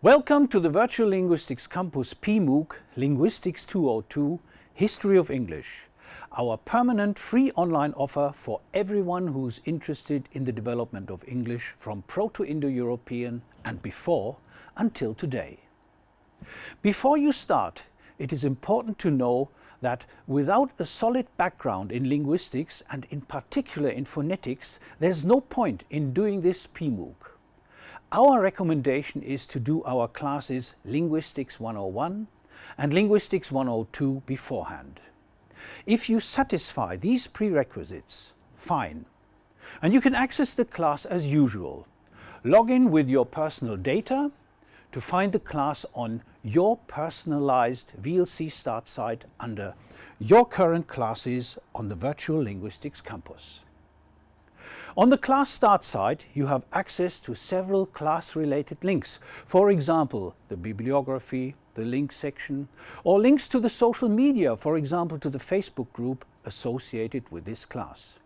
Welcome to the Virtual Linguistics Campus PMOOC Linguistics 202 History of English, our permanent free online offer for everyone who's interested in the development of English from Proto-Indo-European and before until today. Before you start, it is important to know that without a solid background in linguistics and in particular in phonetics, there's no point in doing this PMOOC. Our recommendation is to do our classes Linguistics 101 and Linguistics 102 beforehand. If you satisfy these prerequisites, fine. And you can access the class as usual. Log in with your personal data to find the class on your personalized VLC start site under your current classes on the Virtual Linguistics Campus. On the class start site, you have access to several class-related links. For example, the bibliography, the link section, or links to the social media, for example to the Facebook group associated with this class.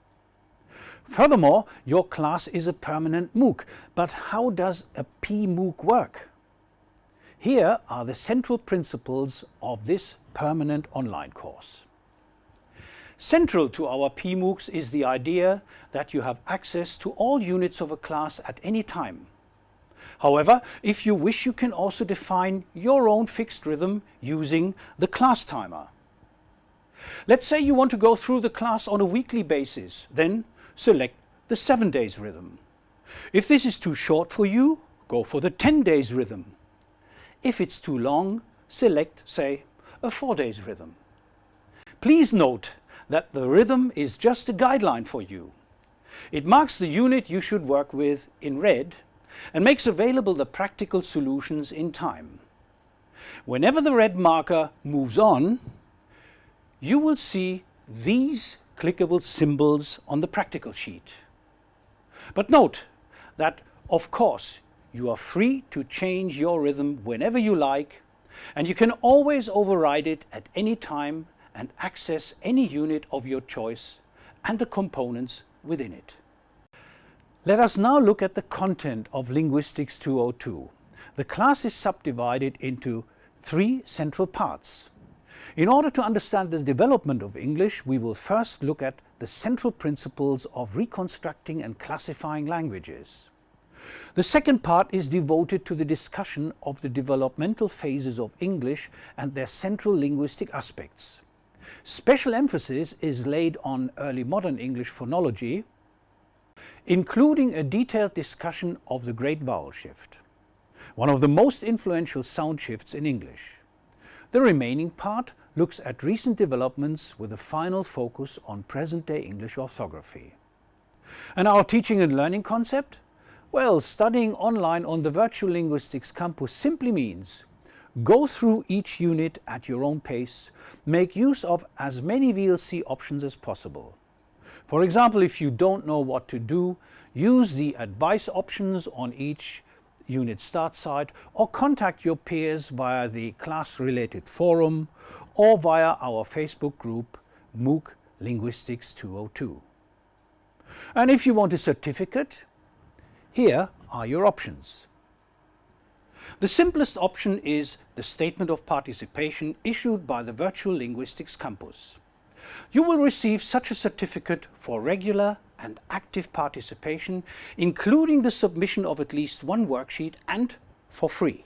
Furthermore, your class is a permanent MOOC, but how does a PMOOC work? Here are the central principles of this permanent online course. Central to our PMOOCs is the idea that you have access to all units of a class at any time. However, if you wish you can also define your own fixed rhythm using the class timer. Let's say you want to go through the class on a weekly basis, then select the 7 days rhythm. If this is too short for you, go for the 10 days rhythm. If it's too long, select, say, a 4 days rhythm. Please note that the rhythm is just a guideline for you. It marks the unit you should work with in red and makes available the practical solutions in time. Whenever the red marker moves on, you will see these clickable symbols on the practical sheet. But note that, of course, you are free to change your rhythm whenever you like and you can always override it at any time and access any unit of your choice and the components within it. Let us now look at the content of Linguistics 202. The class is subdivided into three central parts. In order to understand the development of English, we will first look at the central principles of reconstructing and classifying languages. The second part is devoted to the discussion of the developmental phases of English and their central linguistic aspects. Special emphasis is laid on early modern English phonology, including a detailed discussion of the Great Vowel Shift, one of the most influential sound shifts in English. The remaining part looks at recent developments with a final focus on present-day English orthography. And our teaching and learning concept? Well, studying online on the Virtual Linguistics Campus simply means Go through each unit at your own pace. Make use of as many VLC options as possible. For example, if you don't know what to do, use the advice options on each unit start site or contact your peers via the class-related forum or via our Facebook group MOOC Linguistics 202. And if you want a certificate, here are your options. The simplest option is the Statement of Participation issued by the Virtual Linguistics Campus. You will receive such a certificate for regular and active participation, including the submission of at least one worksheet and for free.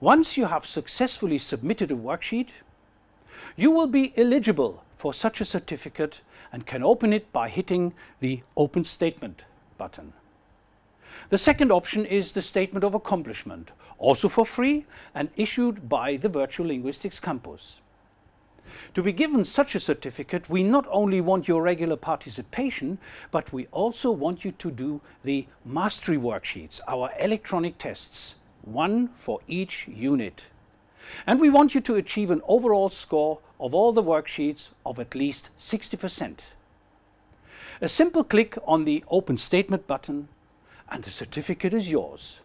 Once you have successfully submitted a worksheet, you will be eligible for such a certificate and can open it by hitting the Open Statement button. The second option is the Statement of Accomplishment, also for free and issued by the Virtual Linguistics Campus. To be given such a certificate, we not only want your regular participation, but we also want you to do the mastery worksheets, our electronic tests, one for each unit. And we want you to achieve an overall score of all the worksheets of at least 60%. A simple click on the Open Statement button and the certificate is yours.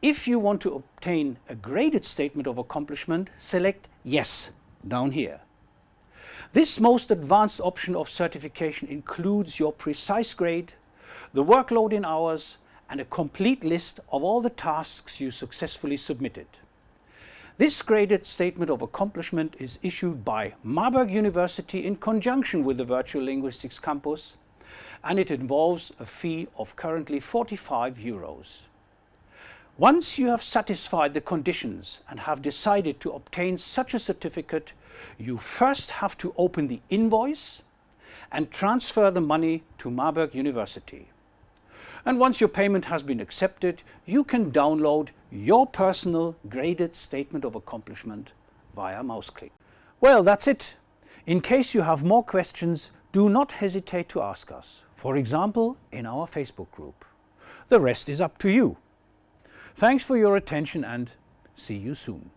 If you want to obtain a graded statement of accomplishment, select Yes down here. This most advanced option of certification includes your precise grade, the workload in hours, and a complete list of all the tasks you successfully submitted. This graded statement of accomplishment is issued by Marburg University in conjunction with the Virtual Linguistics Campus and it involves a fee of currently 45 euros. Once you have satisfied the conditions and have decided to obtain such a certificate, you first have to open the invoice and transfer the money to Marburg University. And once your payment has been accepted, you can download your personal graded statement of accomplishment via mouse click. Well, that's it. In case you have more questions, do not hesitate to ask us, for example, in our Facebook group. The rest is up to you. Thanks for your attention and see you soon.